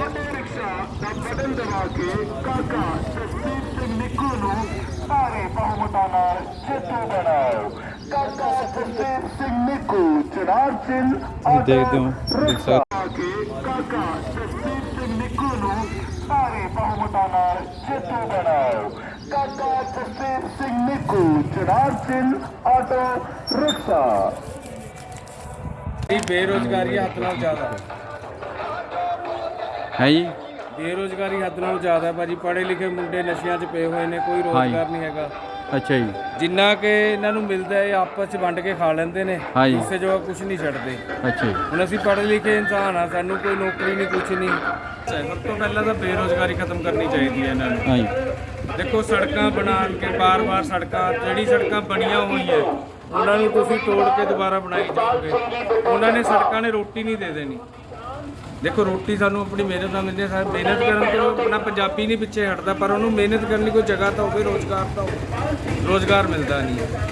Auto rickshaw ਦਾ button ਦਬਾ ਕੇ ਕਾਕਾ ਜਸਦੀਪ ਸਿੰਘ ਨਿੱਕੂ ਨੂੰ ਭਾਰੀ ਬਹੁਮਤਾਂ ਨਾਲ ਜੇਤੂ ਬਣਾਓ ਕਾਕਾ ਜਸਦੀਪ ਸਿੰਘ ਨਿੱਕੂ ਚਨਾਰ ਸਿੰਘ ਦੇਖਦੇ ਹੋ, ਦੇਖ ਸਕਦੇ ਕਾਕਾ ਜਸਦੀਪ ਸਿੰਘ ਨਿੱਕੂ ਨੂੰ ਭਾਰੀ ਬਹੁਮਤਾਂ ਨਾਲ ਜੇਤੂ ਬਣਾਓ ਕਾਕਾ ਜਸਦੀਪ ਸਿੰਘ ਨਿੱਕੂ ਚਨਾਰ ਸਿੰਘ ਆਟੋ ਰਿਕਸ਼ਾ। ਇਹ ਬੇਰੋਜ਼ਗਾਰੀ ਹੱਦ ਨਾਲੋਂ ਜ਼ਿਆਦਾ। ਹੈ ਜੀ? ਬੇਰੋਜ਼ਗਾਰੀ ਹੱਦ ਨਾਲੋਂ ਜ਼ਿਆਦਾ ਹੈ ਭਾਜੀ। ਪੜ੍ਹੇ ਲਿਖੇ ਮੁੰਡੇ ਨਸ਼ਿਆਂ 'ਚ ਪਏ ਹੋਏ ਨੇ ਕੋਈ ਰੋਜ਼ਗਾਰ ਨਹੀਂ ਹੈਗਾ। ਅੱਛਾ ਜੀ। ਜਿੰਨਾ ਕਿ ਇਹਨਾਂ ਨੂੰ ਮਿਲਦਾ ਹੈ ਇਹ ਆਪਸ 'ਚ ਵੰਡ ਕੇ ਖਾ ਲੈਂਦੇ ਨੇ। ਹਾਂਜੀ। ਜੋ। ਕੁਝ ਨਹੀਂ ਛੱਡਦੇ। ਅੱਛਾ ਜੀ। ਹੁਣ ਅਸੀਂ ਪੜ੍ਹੇ ਲਿਖੇ ਇਨਸਾਨ ਆ ਸਾਨੂੰ ਕੋਈ ਨੌਕਰੀ ਨਹੀਂ ਕੁਝ ਨਹੀਂ। ਸਭ ਤੋਂ ਪਹਿਲਾਂ ਤਾਂ ਬੇਰੋਜ਼ਗਾਰੀ ਖਤਮ ਕਰਨੀ ਚਾਹੀਦੀ ਹੈ ਇਹਨਾਂ ਨੂੰ। ਹਾਂ ਜੀ। ਦੇਖੋ ਸੜਕਾਂ ਬਣਾ ਕੇ ਬਾਰ-ਬਾਰ ਸੜਕਾਂ ਜਿਹੜੀ ਸੜਕਾਂ ਬਣੀਆਂ ਹੋਈਆਂ ਉਹਨਾਂ ਨੂੰ ਤੁਸੀਂ ਤੋੜ ਕੇ ਦੁਬਾਰਾ ਬਣਾਈ ਜਾਓਗੇ। ਉਹਨਾਂ ਨੇ ਸੜਕਾਂ ਨੇ ਰੋਟੀ ਨਹੀਂ ਦੇ ਦੇਣੀ। ਦੇਖੋ, ਰੋਟੀ ਸਾਨੂੰ ਆਪਣੀ ਮਿਹਨਤ ਨਾਲ ਮਿਲਦੀ ਹੈ। ਸਾ- ਮਿਹਨਤ ਕਰਨ ਤੋਂ ਆਪਣਾ ਪੰਜਾਬੀ ਨਹੀਂ ਪਿੱਛੇ ਹਟਦਾ, ਪਰ ਉਹਨੂੰ ਮਿਹਨਤ ਕਰਨ ਲਈ ਕੋਈ ਜਗ੍ਹਾ ਤਾਂ ਹੋਵੇ, ਰੋਜ਼ਗਾਰ ਤਾਂ ਹੋਵੇ। ਰੋਜ਼ਗਾਰ ਮਿਲਦਾ ਨਹੀਂ ਹੈ।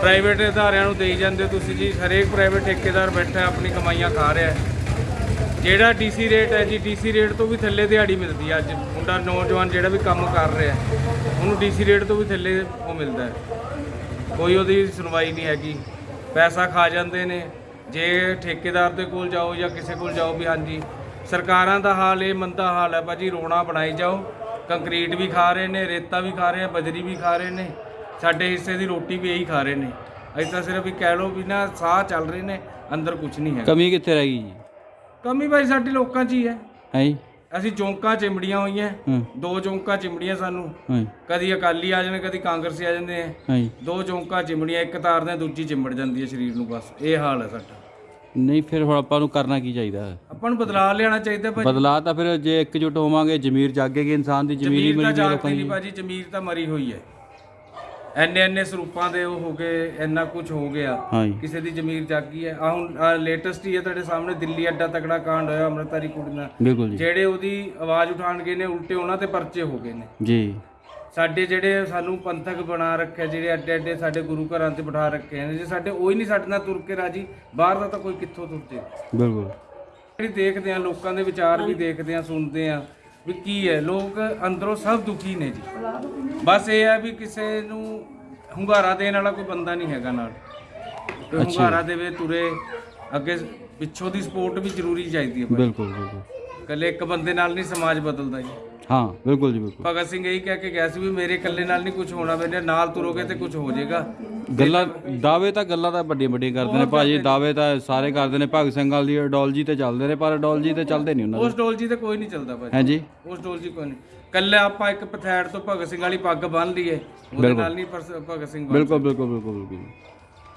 ਪ੍ਰਾਈਵੇਟ ਅਦਾਰਿਆਂ ਨੂੰ ਦੇਈ ਜਾਂਦੇ ਹੋ ਤੁਸੀਂ ਜੀ। ਹਰੇਕ ਪ੍ਰਾਈਵੇਟ ਠੇਕੇਦਾਰ ਬੈਠਾ ਆਪਣੀ ਕਮਾਈਆਂ ਖਾ ਰਿਹਾ ਹੈ। ਜਿਹੜਾ ਡੀਸੀ ਰੇਟ ਹੈ ਜੀ, ਡੀਸੀ ਰੇਟ ਤੋਂ ਵੀ ਥੱਲੇ ਦਿਹਾੜੀ ਮਿਲਦੀ ਹੈ ਅੱਜ। ਮੁੰਡਾ, ਨੌਜਵਾਨ ਜਿਹੜਾ ਵੀ ਕੰਮ ਕਰ ਰਿਹਾ ਉਹਨੂੰ ਡੀਸੀ ਰੇਟ ਤੋਂ ਵੀ ਥੱਲੇ ਉਹ ਮਿਲਦਾ ਹੈ। ਕੋਈ ਉਹਦੀ ਸੁਣਵਾਈ ਨਹੀਂ ਹੈਗੀ। ਪੈਸਾ ਖਾ ਜਾਂਦੇ ਨੇ। ਜੇ ਠੇਕੇਦਾਰ ਦੇ ਕੋਲ ਜਾਓ ਜਾਂ ਕਿਸੇ ਕੋਲ ਜਾਓ ਵੀ ਹਾਂਜੀ ਸਰਕਾਰਾਂ ਦਾ ਹਾਲ ਇਹ ਮੰਦਾ ਹਾਲ ਹੈ ਭਾਜੀ ਰੋਣਾ ਬਣਾਈ ਜਾਓ। ਕੰਕਰੀਟ ਵੀ ਖਾ ਰਹੇ ਨੇ ਰੇਤਾ ਵੀ ਖਾ ਰਹੇ ਆ ਬਜਰੀ ਵੀ ਖਾ ਰਹੇ ਨੇ। ਸਾਡੇ ਹਿੱਸੇ ਦੀ ਰੋਟੀ ਵੀ ਇਹੀ ਖਾ ਰਹੇ ਨੇ। ਅਸੀਂ ਤਾਂ ਸਿਰਫ ਵੀ ਕਹਿ ਲਓ ਵੀ ਨਾ ਸਾਹ ਚੱਲ ਰਹੇ ਨੇ ਅੰਦਰ ਕੁਝ ਨਹੀਂ ਹੈ ਕਮੀ ਕਿੱਥੇ ਰਹਿ ਗਈ ਜੀ? ਕਮੀ ਭਾਈ ਸਾਡੇ ਲੋਕਾਂ 'ਚ ਹੀ ਹੈ। ਹੈ ਅਸੀਂ ਚੌਂਕਾਂ ਚਿਮੜੀਆਂ ਹੋਈਆਂ। ਹੂੰ। ਦੋ ਚੌਂਕਾਂ ਚਿਮੜੀਆਂ ਸਾਨੂੰ। ਕਦੀ ਅਕਾਲੀ ਆ ਜਾਣੇ ਕਦੀ ਕਾਂਗਰਸੀ ਆ ਜਾਂਦੇ ਆ। ਦੋ ਚੌਂਕਾਂ ਚਿਮੜੀਆਂ ਇੱਕ ਤਾਰਦੇ ਦੂਜੀ ਚਿਮੜ ਜਾਂਦੀ ਹੈ ਸਰੀਰ ਨੂੰ ਬਸ। ਇਹ ਹਾਲ ਹੈ ਸਾਡਾ। ਨਹੀਂ ਫਿਰ ਹੁਣ ਆਪਾਂ ਨੂੰ ਕਰਨਾ ਕੀ ਚਾਹੀਦਾ? ਹੈ ਆਪਾਂ ਨੂੰ ਬਦਲਾਅ ਲਿਆਉਣਾ ਚਾਹੀਦਾ ਭਾਜੀ। ਬਦਲਾਅ ਤਾਂ ਫਿਰ ਜੇ ਇਕਜੁੱਟ ਹੋਵਾਂਗੇ ਜ਼ਮੀਰ ਜਾਗੇਗੀ ਇਨਸਾਨ ਦੀ ਜ਼ਮੀਰ ਹੀ ਤਾਂ ਮਿਲ ਜਾਏਗੀ ਜਾਗਦੀ ਲੋਕਾਂ ਨਹੀਂ ਦੀ। ਭਾਜੀ ਜ਼ਮੀਰ ਤਾਂ ਮਰੀ ਹੋਈ ਹੈ। ਐਨੇ ਐਨੇ ਸਰੂਪਾਂ ਦੇ ਉਹ ਹੋ ਗਏ ਇੰਨਾ ਕੁਝ ਹੋ ਗਿਆ। ਕਿਸੇ ਦੀ ਜ਼ਮੀਰ ਜਾਗੀ ਹੈ। ਆ ਹੁਣ ਲੇਟੈਸਟ ਹੀ ਹੈ ਤੁਹਾਡੇ ਸਾਹਮਣੇ ਦਿੱਲੀ ਅੱਡਾ ਤਕੜਾ ਕਾਂਡ ਹੋਇਆ ਅੰਮ੍ਰਿਤਧਾਰੀ ਕੁੜੀ ਨਾਲ। ਬਿਲਕੁਲ ਜੀ। ਜਿਹੜੇ ਉਹਦੀ ਆਵਾਜ਼ ਉਠਾਣ ਗਏ ਨੇ ਉਲਟੇ ਉਹਨਾਂ ਤੇ ਪਰਚੇ ਹੋ ਗਏ ਨੇ। ਜੀ। ਸਾਡੇ ਜਿਹੜੇ ਸਾਨੂੰ ਪੰਥਕ ਬਣਾ ਰੱਖਿਆ ਜਿਹੜੇ ਅੱਡੇ ਅੱਡੇ ਸਾਡੇ ਗੁਰੂ ਘਰਾਂ ਤੇ ਬਿਠਾ ਰੱਖੇ ਨੇ ਜੇ ਸਾਡੇ ਉਹ ਹੀ ਨਹੀਂ ਸਾਡੇ ਨਾਲ ਤੁਰ ਕੇ ਰਾਜੀ ਬਾਹਰ ਦਾ ਤਾਂ ਕੋਈ ਕਿੱਥੋਂ ਤੁਰ ਜੇ? ਬਿਲਕੁਲ। ਜਿਹੜੀ ਦੇਖਦੇ ਆ ਲੋਕਾਂ ਦੇ ਵਿਚਾਰ ਵੀ ਦੇਖਦੇ ਆ ਸੁਣਦੇ ਆ ਵੀ ਕੀ ਹੈ ਲੋਕ ਅੰਦਰੋਂ ਸਭ ਦੁਖੀ ਨੇ ਜੀ। ਬਸ ਇਹ ਹੈ ਵੀ ਕਿਸੇ ਨੂੰ ਹੁੰਗਾਰਾ ਦੇਣ ਵਾਲਾ ਕੋਈ ਬੰਦਾ ਨਹੀਂ ਹੈਗਾ ਨਾਲ। ਕੋਈ ਹੁੰਗਾਰਾ ਦੇਵੇ ਤੁਰੇ ਅੱਗੇ ਪਿੱਛੋਂ ਦੀ ਸਪੋਰਟ ਵੀ ਜ਼ਰੂਰੀ ਚਾਹੀਦੀ ਹੈ ਭਾਈ। ਬਿਲਕੁਲ ਬਿਲਕੁਲ। ਇਕੱਲੇ ਇੱਕ ਬੰਦੇ ਨਾਲ ਨਹੀਂ ਸਮਾਜ ਬਦਲਦਾ ਜੀ। ਹਾਂ ਬਿਲਕੁਲ ਜੀ ਬਿਲਕੁਲ। ਭਗਤ ਸਿੰਘ ਇਹੀ ਕਹਿ ਕੇ ਗਿਆ ਸੀ ਵੀ ਮੇਰੇ ਇਕੱਲੇ ਨਾਲ ਨਹੀਂ ਕੁਝ ਹੋਣਾ ਮੇਰੇ ਨਾਲ ਤੁਰੋਗੇ ਤੇ ਕੁਝ ਹੋ ਜਾਏਗਾ। ਗੱਲਾਂ ਦਾਅਵੇ ਤਾਂ ਗੱਲਾਂ ਤਾਂ ਵੱਡੀਆਂ ਵੱਡੀਆਂ ਕਰਦੇ ਨੇ ਭਾਜੀ ਦਾਅਵੇ ਤਾਂ ਸਾਰੇ ਕਰਦੇ ਨੇ। ਭਗਤ ਸਿੰਘ ਵਾਲੀ ਆਈਡੀਓਲੋਜੀ ਤੇ ਚੱਲਦੇ ਨੇ ਪਰ ਆਈਡੀਓਲੋਜੀ ਤੇ ਚੱਲਦੇ ਨਹੀਂ ਉਹਨਾਂ ਉਸ ਡੋਲਜੀ ਤੇ ਕੋਈ ਨਹੀਂ ਚੱਲਦਾ ਭਾਜੀ। ਹੈ ਜੀ? ਉਸ ਡੋਲਜੀ ਕੋਈ ਨਹੀਂ। ਕੱਲੇ ਆਪਾਂ ਇੱਕ ਪਥੈੜ ਤੋਂ ਭਗਤ ਸਿੰਘ ਵਾਲੀ ਪੱਗ ਬੰਨ ਲਈਏ ਉਹਦੇ ਨਾਲ ਨਹੀਂ ਭਗਤ ਸਿੰਘ ਬਣ ਬਿਲਕੁਲ ਬਿਲਕੁਲ ਬਿਲਕੁਲ ਬਿਲਕੁਲ।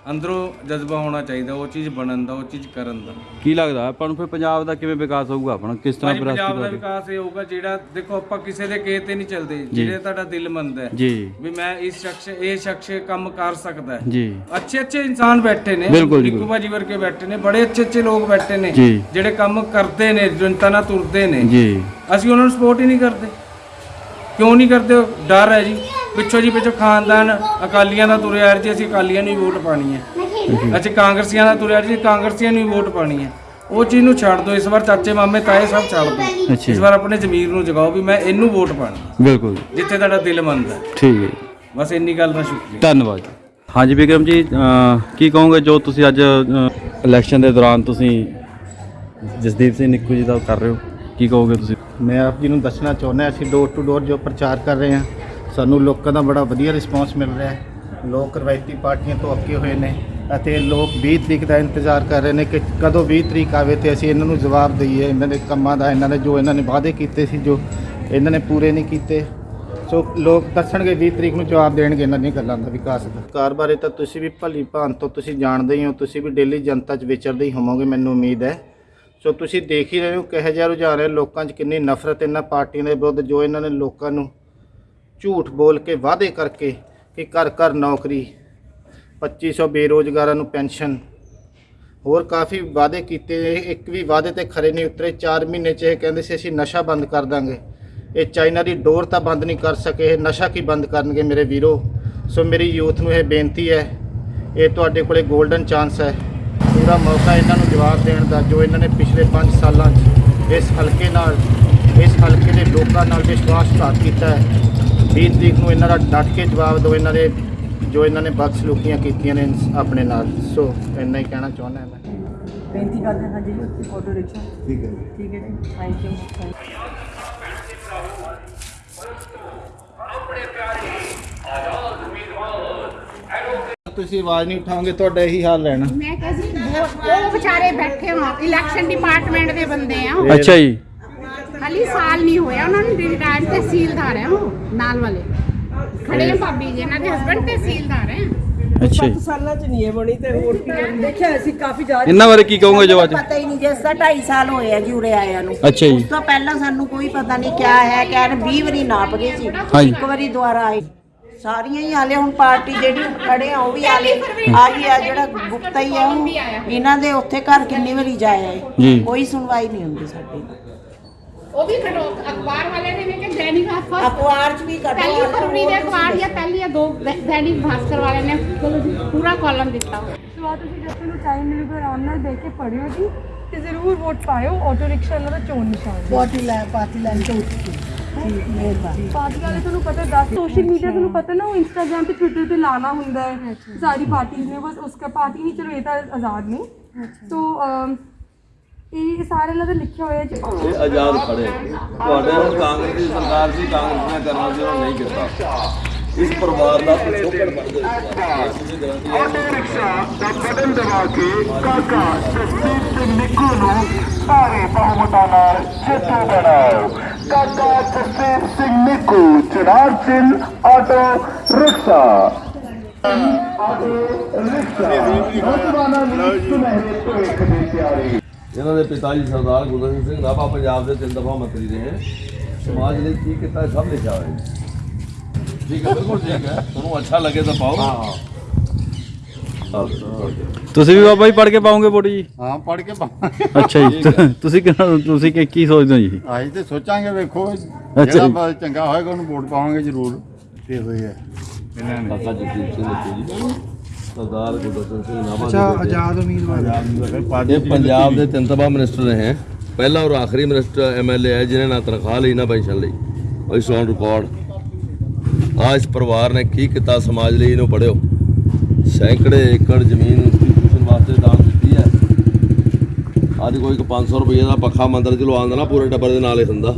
ਅੰਦਰੋਂ ਜਜ਼ਬਾ ਹੋਣਾ ਚਾਹੀਦਾ ਉਹ ਚੀਜ਼ ਬਣਨ ਦਾ ਉਹ ਚੀਜ਼ ਕਰਨ ਦਾ। ਕੀ ਲੱਗਦਾ? ਆਪਾਂ ਨੂੰ ਫਿਰ ਪੰਜਾਬ ਦਾ ਕਿਵੇਂ ਵਿਕਾਸ ਹੋਊਗਾ? ਆਪਣਾ ਕਿਸ ਤਰ੍ਹਾਂ ਭਾਜੀ ਪੰਜਾਬ ਦਾ ਵਿਰਾਸਤੀ ਵਿਕਾਸ ਇਹ ਹੋਊਗਾ ਜਿਹੜਾ ਦੇਖੋ ਆਪਾਂ ਕਿਸੇ ਦੇ ਕਹੇ ਤੇ ਨਹੀਂ ਚੱਲਦੇ ਜਿਹੜੇ ਤੁਹਾਡਾ ਦਿਲ ਮੰਨਦਾ ਹੈ। ਜੀ। ਵੀ ਮੈਂ ਇਸ ਸ਼ਖਸ ਇਹ ਸ਼ਖਸ ਕੰਮ ਕਰ ਸਕਦਾ ਹੈ। ਜੀ। ਅੱਛੇ ਅੱਛੇ ਇਨਸਾਨ ਬੈਠੇ ਨੇ ਬਿਲਕੁਲ ਜੀ, ਨਿੱਕੂ ਬਾਜੀ ਵਰਗੇ ਬੈਠੇ ਨੇ ਬੜੇ ਅੱਛੇ ਅੱਛੇ ਲੋਕ ਬੈਠੇ ਨੇ ਜੀ। ਜਿਹੜੇ ਕੰਮ ਕਰਦੇ ਨੇ ਜਨਤਾ ਨਾਲ ਤੁਰਦੇ ਨੇ। ਜੀ। ਅਸੀਂ ਉਹਨਾਂ ਨੂੰ ਸਪੋਰਟ ਹੀ ਨਹੀਂ ਕਰਦੇ। ਕਿਉਂ ਨਹੀਂ ਕਰਦੇ? ਡਰ ਹੈ ਜੀ। ਪਿੱਛੋਂ ਜੀ ਪਿੱਛੋਂ ਖਾਨਦਾਨ ਅਕਾਲੀਆਂ ਦਾ ਤੁਰਿਆ ਜੀ ਅਸੀਂ ਅਕਾਲੀਆਂ ਨੂੰ ਹੀ ਵੋਟ ਪਾਣੀ ਹੈ। ਅਸੀਂ ਕਾਂਗਰਸੀਆਂ ਦਾ ਤੁਰਿਆ ਜੀ ਕਾਂਗਰਸੀਆਂ ਨੂੰ ਹੀ ਵੋਟ ਪਾਣੀ ਹੈ। ਉਹ ਚੀਜ਼ ਨੂੰ ਛੱਡ ਦਿਓ ਇਸ ਵਾਰ ਚਾਚੇ ਮਾਮੇ ਤਾਏ ਸਭ ਛੱਡ ਦਿਓ ਅੱਛਾ ਇਸ ਵਾਰ ਆਪਣੇ ਜ਼ਮੀਰ ਨੂੰ ਜਗਾਓ ਵੀ ਮੈਂ ਇਹਨੂੰ ਵੋਟ ਪਾਣੀ ਬਿਲਕੁਲ ਜਿੱਥੇ ਤੁਹਾਡਾ ਦਿਲ ਮੰਨਦਾ ਠੀਕ ਹੈ। ਬਸ ਇੰਨੀ ਗੱਲ ਦਾ ਸ਼ੁਕਰੀਆ। ਧੰਨਵਾਦ ਹਾਂਜੀ ਵਿਕਰਮ ਜੀ ਕੀ ਕਹੋਗੇ ਜੋ ਤੁਸੀਂ ਅੱਜ ਇਲੈਕਸ਼ਨ ਦੇ ਦੌਰਾਨ ਤੁਸੀਂ ਜਸਦੀਪ ਸਿੰਘ ਨਿੱਕੂ ਜੀ ਦਾ ਕਰ ਰਹੇ ਹੋ? ਕੀ ਕਹੋਗੇ ਤੁਸੀਂ? ਮੈਂ ਆਪ ਜੀ ਨੂੰ ਦੱਸਣਾ ਚਾਹੁੰਦਾ ਅਸੀਂ ਡੋਰ ਟੂ ਡੋਰ ਜੋ ਪ੍ਰਚਾਰ ਕਰ ਰਹੇ ਹਾਂ ਸਾਨੂੰ ਲੋਕਾਂ ਦਾ ਬੜਾ ਵਧੀਆ ਰਿਸਪਾਂਸ ਮਿਲ ਰਿਹਾ ਹੈ। ਲੋਕ ਰਵਾਇਤੀ ਪਾਰਟੀਆਂ ਤੋਂ ਅੱਕੇ ਹੋਏ ਨੇ ਅਤੇ ਲੋਕ 20 ਤਰੀਕ ਦਾ ਇੰਤਜ਼ਾਰ ਕਰ ਰਹੇ ਨੇ ਕਿ ਕਦੋਂ 20 ਤਰੀਕ ਆਵੇ ਤੇ ਅਸੀਂ ਇਹਨਾਂ ਨੂੰ ਜਵਾਬ ਦਈਏ। ਇਹਨਾਂ ਦੇ ਕੰਮਾਂ ਦਾ, ਇਹਨਾਂ ਨੇ ਜੋ ਇਹਨਾਂ ਨੇ ਵਾਅਦੇ ਕੀਤੇ ਸੀ, ਜੋ ਇਹਨਾਂ ਨੇ ਪੂਰੇ ਨਹੀਂ ਕੀਤੇ। ਸੋ ਲੋਕ ਦੱਸਣਗੇ 20 ਤਰੀਕ ਨੂੰ ਜਵਾਬ ਦੇਣਗੇ ਇਹਨਾਂ ਦੀਆਂ ਗੱਲਾਂ ਦਾ ਵਿਕਾਸ ਦਾ। ਕਾਰ ਬਾਰੇ ਤਾਂ ਤੁਸੀਂ ਵੀ ਭਲੀ ਭਾਂਤ ਤੋਂ ਤੁਸੀਂ ਜਾਣਦੇ ਹੀ ਹੋ, ਤੁਸੀਂ ਵੀ ਡੇਲੀ ਜਨਤਾ 'ਚ ਵਿਚਰਦੇ ਹੀ ਹੋਵੋਗੇ, ਮੈਨੂੰ ਉਮੀਦ ਹੈ। ਸੋ ਤੁਸੀਂ ਦੇਖ ਹੀ ਰਹੇ ਹੋ, ਕਿਹੋ ਜਿਹਾ ਰੁਝਾਨ ਹੈ, ਲੋਕਾਂ 'ਚ ਕਿੰਨੀ ਨਫ਼ਰਤ ਇਹਨਾਂ ਪਾਰਟੀਆਂ ਦੇ ਵਿਰੁੱਧ, ਜੋ ਇਹਨਾਂ ਨੇ ਲੋਕਾਂ ਨੂੰ ਝੂਠ ਬੋਲ ਕੇ ਵਾਅਦੇ ਕਰਕੇ ਕਿ ਘਰ ਘਰ ਨੌਕਰੀ 2500 ਬੇਰੋਜ਼ਗਾਰਾਂ ਨੂੰ ਪੈਨਸ਼ਨ। ਹੋਰ ਕਾਫੀ ਵਾਅਦੇ ਕੀਤੇ, ਇੱਕ ਵੀ ਵਾਅਦੇ ਤੇ ਖਰੇ ਨਹੀਂ ਉਤਰੇ। 4 ਮਹੀਨੇ 'ਚ ਇਹ ਕਹਿੰਦੇ ਸੀ, ਅਸੀਂ ਨਸ਼ਾ ਬੰਦ ਕਰ ਦਾਂਗੇ। ਇਹ ਚਾਈਨਾ ਦੀ ਡੋਰ ਤਾਂ ਬੰਦ ਨਹੀਂ ਕਰ ਸਕੇ। ਇਹ ਨਸ਼ਾ ਕੀ ਬੰਦ ਕਰਨਗੇ ਮੇਰੇ ਵੀਰੋ? ਸੋ ਮੇਰੀ ਯੂਥ ਨੂੰ ਇਹ ਬੇਨਤੀ ਹੈ, ਇਹ ਤੁਹਾਡੇ ਕੋਲੇ 골ਡਨ ਚਾਂਸ ਹੈ। ਪੂਰਾ ਮੌਕਾ ਇਹਨਾਂ ਨੂੰ ਜਵਾਬ ਦੇਣ ਦਾ, ਜੋ ਇਹਨਾਂ ਨੇ ਪਿਛਲੇ 5 ਸਾਲਾਂ 'ਚ ਇਸ ਹਲਕੇ ਨਾਲ, ਇਸ ਹਲਕੇ ਦੇ ਲੋਕਾਂ ਨਾਲ ਵਿਸ਼ਵਾਸਘਾਤ ਕੀਤਾ ਹੈ। 20 ਤਰੀਕ ਨੂੰ ਇਹਨਾਂ ਦਾ ਡਟ ਕੇ ਜਵਾਬ ਦਿਓ ਇਹਨਾਂ ਦੇ ਜੋ ਇਹਨਾਂ ਨੇ ਬਦਸਲੂਕੀਆਂ ਕੀਤੀਆਂ ਨੇ ਆਪਣੇ ਨਾਲ। ਸੋ ਇੰਨਾ ਹੀ ਕਹਿਣਾ ਚਾਹੁੰਦਾ ਹਾਂ ਮੈਂ। ਬੇਨਤੀ ਕਰਦੇ ਹਾਂ ਜੀ ਆਟੋ ਰਿਕਸ਼ਾ ਠੀਕ ਹੈ। ਠੀਕ ਹੈ ਜੀ। ਥੈਂਕ ਯੂ ਤੁਸੀਂ ਆਵਾਜ਼ ਨਹੀਂ ਉਠਾਓਗੇ ਤੁਹਾਡਾ ਇਹੀ ਹਾਲ ਰਹਿਣਾ। ਮੈਂ ਕਿਹਾ ਜੀ ਉਹ ਵਿਚਾਰੇ ਬੈਠੇ ਹੋ ਇਲੈਕਸ਼ਨ ਡਿਪਾਰਟਮੈਂਟ ਦੇ ਬੰਦੇ ਆ। ਅੱਛਾ ਜੀ। ਹਾਲੀ ਸਾਲ ਨਹੀਂ ਹੋਇਆ ਉਹਨਾਂ ਨੂੰ ਰਿਟਾਇਰਡ ਤਹਿਸੀਲਦਾਰ ਹੈ ਉਹ ਨਾਲ ਵਾਲੇ। ਖੜੇ ਆ ਭਾਬੀ ਜੀ ਇਹਨਾਂ ਦੇ ਹਸਬੰਡ ਤਹਿਸੀਲਦਾਰ ਹੈ ਅੱਛਾ ਜੀ। ਸਾਲਾਂ ਚ ਨਹੀਂ ਇਹ ਬਣੀ ਤੇ ਹੋਰ ਕੀ ਹੈ? ਦੇਖਿਆ ਅਸੀਂ ਕਾਫੀ ਜਾ ਇਹਨਾਂ ਬਾਰੇ ਕੀ ਕਹੋਗੇ ਜੋ ਅੱਜ ਪਤਾ ਹੀ ਨਹੀਂ ਜਿਸ ਦਾ 2.5 ਸਾਲ ਹੋਏ ਆ ਜੀ ਉਰੇ ਆਇਆਂ ਨੂੰ। ਅੱਛਾ ਜੀ। ਉਸ ਤੋਂ ਪਹਿਲਾਂ ਸਾਨੂੰ ਕੋਈ ਪਤਾ ਨਹੀਂ ਕਿਆ ਹੈ ਕਹਿਣ 20 ਵਾਰੀ ਨਾਪ ਗਏ ਸੀ। ਹਾਂਜੀ। ਇੱਕ ਵਾਰੀ ਦੁਬਾਰਾ ਆਏ। ਸਾਰੀਆਂ ਹੀ ਆਲੇ ਹੁਣ ਪਾਰਟੀ ਜਿਹੜੀ ਖੜੇ ਆ ਉਹ ਵੀ ਆਲੇ ਆਹੀ ਆ ਜਿਹੜਾ ਗੁਪਤਾ ਹੀ ਆ ਉਹ ਇਹਨਾਂ ਦੇ ਉੱਥੇ ਘਰ ਕਿੰਨੀ ਵਾਰੀ ਜਾਇਆ ਜੀ। ਹੈ ਕੋਈ ਸੁਣਵਾਈ ਨਹੀਂ ਹੁੰਦੀ ਸਾਡੀ। ਉਹ ਵੀ ਖੜੋ ਅਖਬਾਰ ਵਾਲੇ ਨੇ ਮੈਂ ਕਿ ਦੈਨਿਕ ਭਾਸਕਰ ਅਖਬਾਰ 'ਚ ਵੀ ਕੱਢੋ ਪਹਿਲੀ ਫਰਵਰੀ ਦੇ ਅਖਬਾਰ ਜਾਂ ਪਹਿਲੀ ਜਾਂ ਦੋ ਦੈ- ਦੈਨਿਕ ਭਾਸਕਰ ਵਾਲੇ ਨੇ ਚਲੋ ਜੀ ਪੂਰਾ ਕਾਲਮ ਦਿੱਤਾ। ਹੋਇਆ ਸੋ ਤੁਸੀਂ ਜਦ ਤੁਹਾਨੂੰ ਟਾਈਮ ਮਿਲੂਗਾ ਆਰਾਮ ਨਾਲ ਬਹਿ ਕੇ ਪੜਿਓ ਜੀ ਤੇ ਜ਼ਰੂਰ ਵੋਟ ਪਾਇਓ ਆਟੋ ਰਿਕਸ਼ਾ ਇਹਨਾਂ ਦਾ ਚੋਣ ਨਿਸ਼ਾਨ ਹੈ। ਪਾਰਟੀ ਲੈ ਪਾਰਟੀ ਲੈਣ ਤੋਂ ਉੱਠੀ ਮਿਹਰਬਾਨੀ ਪਾਰਟੀ ਵਾਲੇ ਤੁਹਾਨੂੰ ਪਤਾ ਦੱਸ ਸੋਸ਼ਲ ਮੀਡੀਆ ਤੁਹਾਨੂੰ ਪਤਾ ਨਾ ਉਹ ਇੰਸਟਾਗ੍ਰam ਤੇ ਟਵਿੱਟਰ ਤੇ ਲਾਣਾ ਹੁੰਦਾ ਹੈ। ਸਾਰੀ ਪਾਰਟੀਆਂ ਨੇ ਬਸ ਉਸਕਾ ਪਾਰਟੀ ਨਹੀਂ ਚਲੋ ਇਹ ਤਾਂ ਆਜ਼ਾਦ ਨੇ। ਸੋ ਅਮ, ਇਹ ਸਾਰੇ ਇਹਨਾਂ ਦਾ ਲਿਖਿਆ ਹੋਇਆ ਜੀ। ਇਹ ਆਜ਼ਾਦ ਖੜੇ ਤੁਹਾਡੇ ਹੁਣ ਕਾਂਗਰਸ ਦੀ ਸਰਕਾਰ ਸੀ ਕਾਂਗਰਸ ਨੇ ਕਰਨਾ ਸੀ ਉਹ ਨਹੀਂ ਕੀਤਾ। ਇਸ ਪਰਿਵਾਰ ਦਾ ਪਿਛੋਕੜ ਬਣ ਗਿਆ ਆਟੋ ਰਿਕਸ਼ਾ ਦਾ ਬਟਨ ਦਬਾ ਕੇ ਕਾਕਾ ਜਸਦੀਪ ਸਿੰਘ ਨਿੱਕੂ ਨੂੰ ਸਾਰੇ ਬਹੁਮਤਾਂ ਨਾਲ ਜੇਤੂ ਬਣਾਓ ਕਾਕਾ Jasdeep Singh Nikku Chanar Singh auto rickshaw. Auto rickshaw. ਨੌਜਵਾਨਾਂ ਨੂੰ ਸੁਨਹਿਰੇ ਭਵਿੱਖ ਦੇ ਤਿਆਰੀ ਇਹਨਾਂ ਦੇ ਪਿਤਾ ਜੀ ਸਰਦਾਰ ਗੁਰਦੇਵ ਸਿੰਘ ਨਾਭਾ ਪੰਜਾਬ ਦੇ ਤਿੰਨ ਦਫਾ ਮੰਤਰੀ ਰਹੇ ਸਮਾਜ ਲਈ ਕੀ ਕੀਤਾ ਸਭ ਲਿਖਿਆ ਹੋਇਆ ਠੀਕ ਹੈ ਬਿਲਕੁਲ ਠੀਕ ਹੈ। ਤੁਹਾਨੂੰ ਅੱਛਾ ਲੱਗੇ ਤਾਂ ਪਾਓ। ਹਾਂ। ਤੁਸੀਂ ਵੀ ਬਾਬਾ ਜੀ ਪੜ ਕੇ ਪਾਉਂਗੇ ਵੋਟ ਜੀ? ਹਾਂ ਪੜ ਕੇ ਪਾਵਾਂਗੇ ਅੱਛਾ ਜੀ। ਤੁਸੀਂ ਕਿਹਨਾਂ ਤੁਸੀਂ ਕੀ ਕੀ ਸੋਚਦੇ ਹੋ ਜੀ? ਅਸੀਂ ਤੇ ਸੋਚਾਂਗੇ ਵੇਖੋ। ਜੀ। ਜਿਹੜਾ ਚੰਗਾ ਹੋਏਗਾ ਉਹਨੂੰ ਵੋਟ ਪਾਵਾਂਗੇ ਜ਼ਰੂਰ। ਤੇ ਹੋਈ ਹੈ। ਇਹਨਾਂ ਨੇ ਨਿੱਕੂ ਜੀ ਸਰਦਾਰ ਗੁਰਦੇਵ ਸਿੰਘ ਨਾਭਾ ਅੱਛਾ ਆਜ਼ਾਦ ਉਮੀਦਵਾਰ। ਇਹ ਪੰਜਾਬ ਦੇ ਤਿੰਨ ਤਬਾ ਮਿਨਿਸਟਰ ਰਹੇ ਹੈ। ਪਹਿਲਾ ਔਰ ਆਖਰੀ ਮਿਨਿਸਟਰ ਐਮਐਲਏ ਹੈ ਜਿਨ੍ਹਾਂ ਨਾ ਤਨਖਾਹ ਲਈ ਨਾ ਪੈਨਸ਼ਨ ਲਈ। ਇਸ ਔਨ ਰਿਕਾਰਡ। ਆ ਇਸ ਪਰਿਵਾਰ ਨੇ ਕੀ ਕੀਤਾ ਸਮਾਜ ਲਈ ਇਹਨੂੰ ਪੜਿਓ ਸੈਂਕੜੇ ਏਕੜ ਜ਼ਮੀਨ ਇੰਸਟੀਟਿਊਸ਼ਨ ਵਾਸਤੇ ਦਾਨ ਦਿੱਤੀ ਹੈ। ਅੱਜ ਕੋਈ 500 ਰੁਪਏ ਦਾ ਪੱਖਾ ਮੰਦਰ ਚ ਲਵਾਉਂਦਾ ਨਾ ਪੂਰੇ ਟੱਬਰ ਦੇ ਨਾਲ ਹੀ ਹੁੰਦਾ।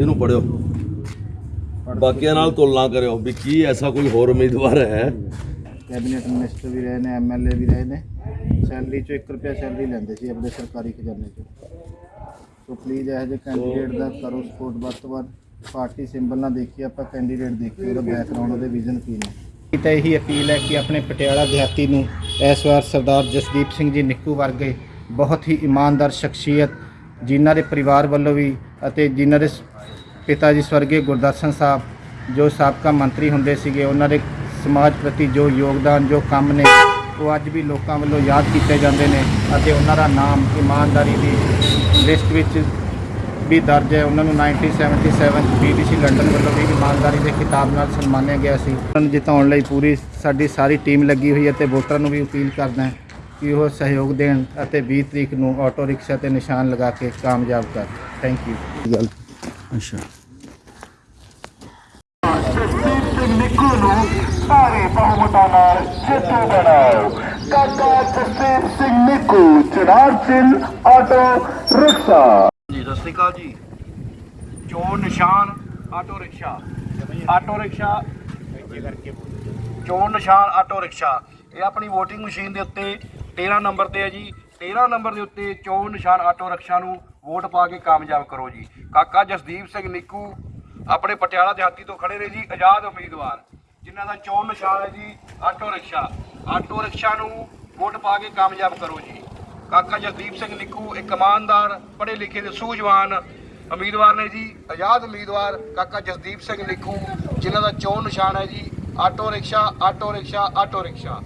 ਇਹਨੂੰ ਪੜਿਓ ਬਾਕੀਆਂ ਨਾਲ ਤੁਲਨਾ ਕਰਿਓ ਵੀ ਕੀ ਐਸਾ ਕੋਈ ਹੋਰ ਉਮੀਦਵਾਰ ਹੈ ਕੈਬਨਿਟ ਮਿਨਿਸਟਰ ਵੀ ਰਹੇ ਨੇ ਐਮਐਲਏ ਵੀ ਰਹੇ ਨੇ। ਸੈਲਰੀ ਚੋਂ 1 ਰੁਪਿਆ ਸੈਲਰੀ ਲੈਂਦੇ ਸੀ ਆਪਣੇ ਸਰਕਾਰੀ ਖਜ਼ਾਨੇ ਚੋਂ। ਸੋ ਪਲੀਜ਼ ਇਹੋ ਜਿਹੇ ਕੈਂਡੀਡੇਟ ਦਾ ਕਰੋ ਸਪੋਰਟ ਵੱਧ ਤੋਂ ਵੱਧ। ਪਾਰਟੀ ਸਿੰਬਲ ਨਾ ਦੇਖੀ ਆਪਾਂ ਕੈਂਡੀਡੇਟ ਦੇਖੀ ਉਹਦਾ ਬੈਕਗ੍ਰਾਉਂਡ ਉਹਦੇ ਵਿਜ਼ਨ ਕੀ ਨੇ। ਤਾਂ ਇਹੀ ਅਪੀਲ ਹੈ ਕਿ ਆਪਣੇ ਪਟਿਆਲਾ ਦਿਹਾਤੀ ਨੂੰ ਇਸ ਵਾਰ ਸਰਦਾਰ ਜਸਦੀਪ ਸਿੰਘ ਜੀ ਨਿੱਕੂ ਵਰਗੇ ਬਹੁਤ ਹੀ ਇਮਾਨਦਾਰ ਸ਼ਖਸੀਅਤ, ਜਿਨ੍ਹਾਂ ਦੇ ਪਰਿਵਾਰ ਵੱਲੋਂ ਵੀ ਅਤੇ ਜਿਨ੍ਹਾਂ ਦੇ ਸ- ਪਿਤਾ ਜੀ ਸਵਰਗੀ ਗੁਰਦਰਸ਼ਨ ਸਾਹਿਬ, ਜੋ ਸਾਬਕਾ ਮੰਤਰੀ ਹੁੰਦੇ ਸੀਗੇ, ਉਹਨਾਂ ਦੇ ਸਮਾਜ ਪ੍ਰਤੀ ਜੋ ਯੋਗਦਾਨ, ਜੋ ਕੰਮ ਨੇ, ਉਹ ਅੱਜ ਵੀ ਲੋਕਾਂ ਵੱਲੋਂ ਯਾਦ ਕੀਤੇ ਜਾਂਦੇ ਨੇ ਅਤੇ ਉਹਨਾਂ ਦਾ ਨਾਮ ਇਮਾਨਦਾਰੀ ਦੀ ਲਿਸਟ ਵਿੱਚ ਵੀ ਦਰਜ ਹੈ। ਉਹਨਾਂ ਨੂੰ 1977 ਚ BBC ਲੰਡਨ ਵੱਲੋਂ ਵੀ ਇਮਾਨਦਾਰੀ ਦੇ ਖਿਤਾਬ ਨਾਲ ਸਨਮਾਨਿਆ ਗਿਆ ਸੀ। ਉਹਨਾਂ ਨੂੰ ਜਿਤਾਉਣ ਲਈ ਪੂਰੀ ਸਾਡੀ ਸਾਰੀ ਟੀਮ ਲੱਗੀ ਹੋਈ ਹੈ ਤੇ ਵੋਟਰਾਂ ਨੂੰ ਵੀ ਅਪੀਲ ਕਰਦਾ ਹੈ ਕਿ ਉਹ ਸਹਿਯੋਗ ਦੇਣ ਅਤੇ 20 ਤਰੀਕ ਨੂੰ ਆਟੋ ਰਿਕਸ਼ਾ ਤੇ ਨਿਸ਼ਾਨ ਲਗਾ ਕੇ ਕਾਮਯਾਬ ਕਰ। ਥੈਂਕ ਯੂ ਅੱਛਾ ਜਸਦੀਪ ਸਿੰਘ ਨਿੱਕੂ ਨੂੰ ਸਾਰੇ ਬਹੁਮਤਾਂ ਨਾਲ ਜੇਤੂ ਬਣਾਓ। ਕਾਕਾ ਜਸਦੀਪ ਸਿੰਘ ਨਿੱਕੂ ਚਨਾਰ ਸਿੰਘ ਆਟੋ ਰਿਕਸ਼ਾ। ਜੀ, ਸਤਿ ਸ਼੍ਰੀ ਅਕਾਲ ਜੀ। ਚੋਣ ਨਿਸ਼ਾਨ ਆਟੋ ਰਿਕਸ਼ਾ ਆਟੋ ਰਿਕਸ਼ਾ ਚੋਣ ਨਿਸ਼ਾਨ ਆਟੋ ਰਿਕਸ਼ਾ, ਇਹ ਆਪਣੀ VOTING ਮਸ਼ੀਨ ਦੇ ਉੱਤੇ 13 ਨੰਬਰ ਤੇ ਹੈ ਜੀ। 13 ਨੰਬਰ ਦੇ ਉੱਤੇ ਚੋਣ ਨਿਸ਼ਾਨ ਆਟੋ ਰਿਕਸ਼ਾ ਨੂੰ ਵੋਟ ਪਾ ਕੇ ਕਾਮਯਾਬ ਕਰੋ ਜੀ। ਕਾਕਾ ਜਸਦੀਪ ਸਿੰਘ ਨਿੱਕੂ ਆਪਣੇ ਪਟਿਆਲਾ ਦਿਹਾਤੀ ਤੋਂ ਖੜੇ ਨੇ ਜੀ, ਆਜ਼ਾਦ ਉਮੀਦਵਾਰ, ਜਿਨ੍ਹਾਂ ਦਾ ਚੋਣ ਨਿਸ਼ਾਨ ਹੈ ਜੀ, ਆਟੋ ਰਿਕਸ਼ਾ। ਆਟੋ ਰਿਕਸ਼ਾ ਨੂੰ ਵੋਟ ਪਾ ਕੇ ਕਾਮਯਾਬ ਕਰੋ ਜੀ। ਕਾਕਾ ਜਗਦੀਪ ਸਿੰਘ ਨਿੱਕੂ, ਇੱਕ ਇਮਾਨਦਾਰ ਪੜ੍ਹੇ ਲਿਖੇ ਤੇ ਸੂਝਵਾਨ ਉਮੀਦਵਾਰ ਨੇ ਜੀ, ਆਜ਼ਾਦ ਉਮੀਦਵਾਰ ਕਾਕਾ ਜਸਦੀਪ ਸਿੰਘ ਨਿੱਕੂ, ਜਿਨ੍ਹਾਂ ਦਾ ਚੋਣ ਨਿਸ਼ਾਨ ਹੈ ਜੀ, auto rickshaw auto rickshaw auto rickshaw.